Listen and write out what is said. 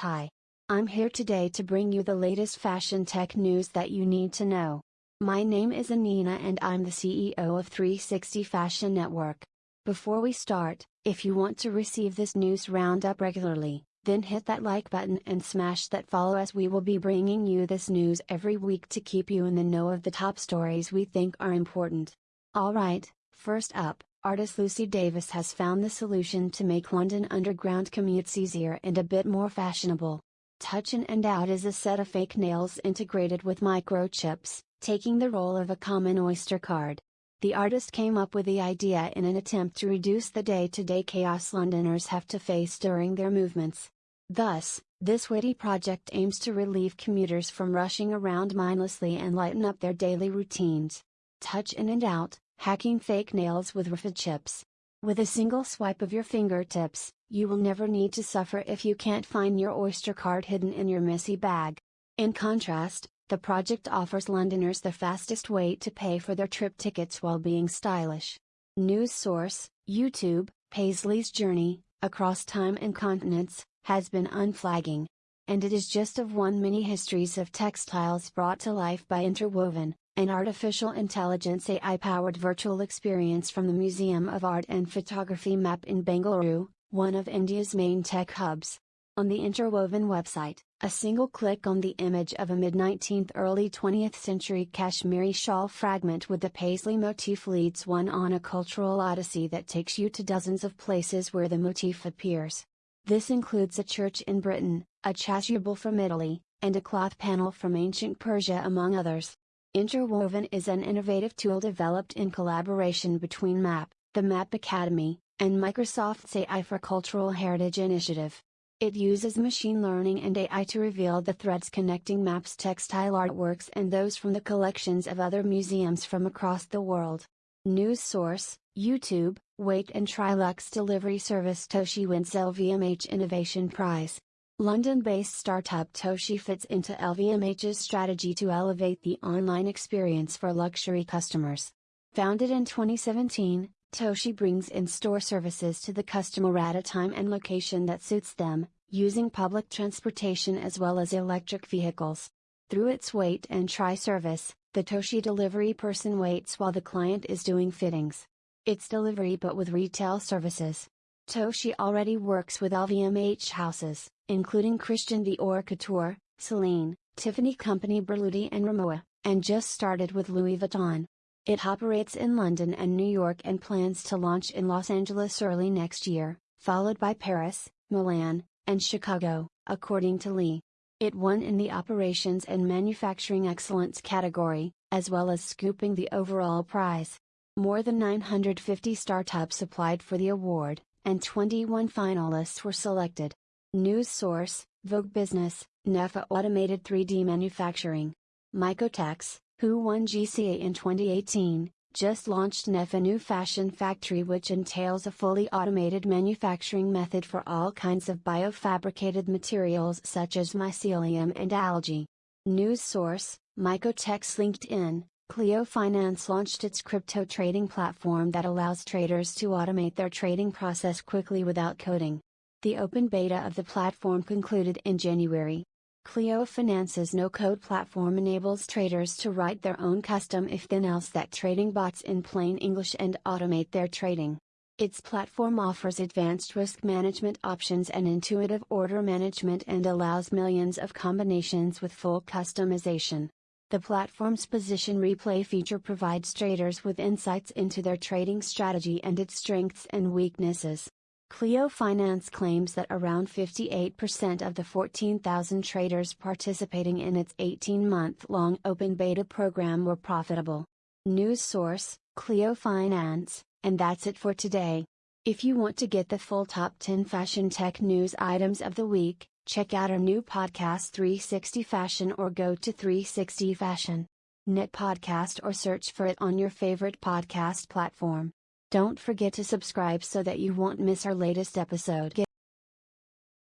Hi. I'm here today to bring you the latest fashion tech news that you need to know. My name is Anina and I'm the CEO of 360 Fashion Network. Before we start, if you want to receive this news roundup regularly, then hit that like button and smash that follow as we will be bringing you this news every week to keep you in the know of the top stories we think are important. Alright, first up, artist Lucy Davis has found the solution to make London Underground commutes easier and a bit more fashionable. Touch in and Out is a set of fake nails integrated with microchips, taking the role of a common Oyster card. The artist came up with the idea in an attempt to reduce the day to day chaos Londoners have to face during their movements. Thus, this witty project aims to relieve commuters from rushing around mindlessly and lighten up their daily routines. Touch in and Out, hacking fake nails with RFID chips. With a single swipe of your fingertips, you will never need to suffer if you can't find your Oyster card hidden in your messy bag. In contrast, the project offers Londoners the fastest way to pay for their trip tickets while being stylish. News source, YouTube, Paisley's journey, across time and continents, has been unflagging. And it is just of one many histories of textiles brought to life by Interwoven, an artificial intelligence AI powered virtual experience from the Museum of Art and Photography MAP in Bengaluru, one of India's main tech hubs. On the Interwoven website, a single click on the image of a mid 19th early 20th century Kashmiri shawl fragment with the paisley motif leads one on a cultural odyssey that takes you to dozens of places where the motif appears. This includes a church in Britain, a chasuble from Italy, and a cloth panel from ancient Persia among others. Interwoven is an innovative tool developed in collaboration between MAP, the MAP Academy, and Microsoft's AI for Cultural Heritage Initiative. It uses machine learning and AI to reveal the threads connecting MAP's textile artworks and those from the collections of other museums from across the world. News source, YouTube, Wait and Trilux delivery service Toshi wins LVMH Innovation Prize. London-based startup Toshi fits into LVMH's strategy to elevate the online experience for luxury customers. Founded in 2017, Toshi brings in-store services to the customer at a time and location that suits them, using public transportation as well as electric vehicles. Through its wait and try service, the Toshi delivery person waits while the client is doing fittings. It's delivery but with retail services. Toshi already works with LVMH houses, including Christian Dior Couture, Celine, Tiffany Company Berluti and Rimowa, and just started with Louis Vuitton. It operates in London and New York and plans to launch in Los Angeles early next year, followed by Paris, Milan, and Chicago, according to Lee. It won in the Operations and Manufacturing Excellence category, as well as scooping the overall prize. More than 950 startups applied for the award, and 21 finalists were selected. News source, Vogue Business, NEFFA Automated 3D Manufacturing. Mycotex, who won GCA in 2018, just launched NEFFA New Fashion Factory which entails a fully automated manufacturing method for all kinds of biofabricated materials such as mycelium and algae. News source, Mycotex LinkedIn, Clio Finance launched its crypto trading platform that allows traders to automate their trading process quickly without coding. The open beta of the platform concluded in January. Clio Finance's no-code platform enables traders to write their own custom if-then-else that trading bots in plain English and automate their trading. Its platform offers advanced risk management options and intuitive order management and allows millions of combinations with full customization. The platform's position replay feature provides traders with insights into their trading strategy and its strengths and weaknesses. Clio Finance claims that around 58% of the 14,000 traders participating in its 18 month long open beta program were profitable. News source Clio Finance, and that's it for today. If you want to get the full top 10 fashion tech news items of the week, Check out our new podcast 360 Fashion or go to 360 Fashion. Knit podcast or search for it on your favorite podcast platform. Don't forget to subscribe so that you won't miss our latest episode.